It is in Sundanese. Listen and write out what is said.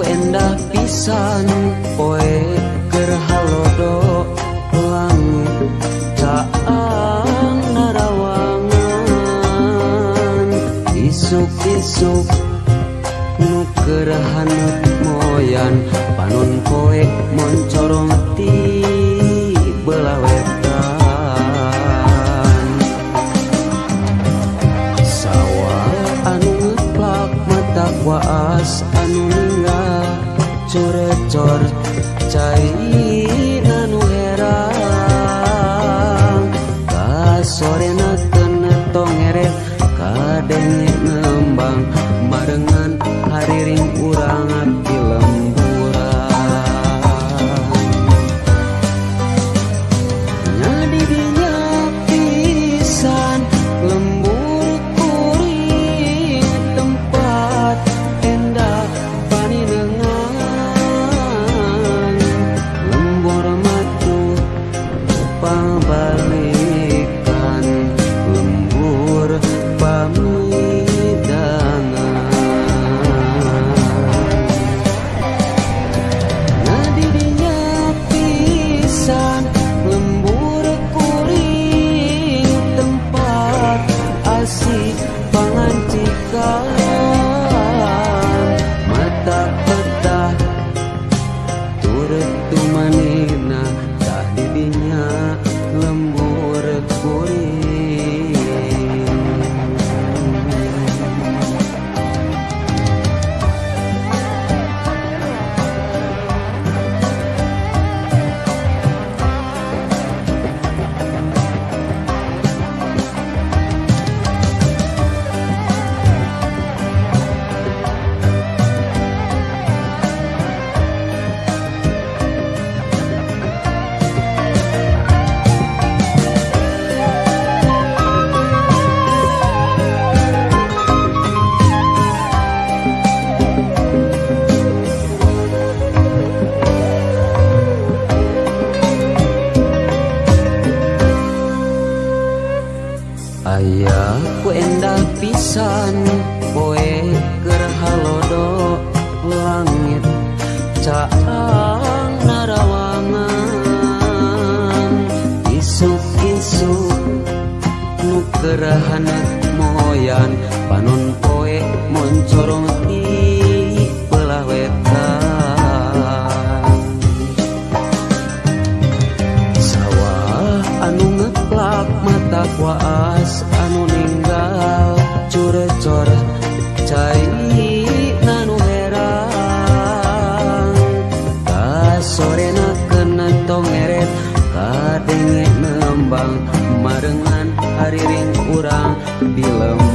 endah pisan poe gerhalodo langit caang narawangan isuk-isuk nu gerhanut moyan. Panon poe moncorong ti belah wetan sawah anu waas anu cure cor cai nanu era ka sore na ken tong ere तुम्हारे Ayah ku endah pisan Poe gerhalodo langit. Caang narawangan Isuk-isuk Nukerahan moyan. Panon poe moncorong budak waas anu ninggal curecor cai nanu herang. Kasorena kena tongeret kadenge nembang marengan hariring urang kurang bilem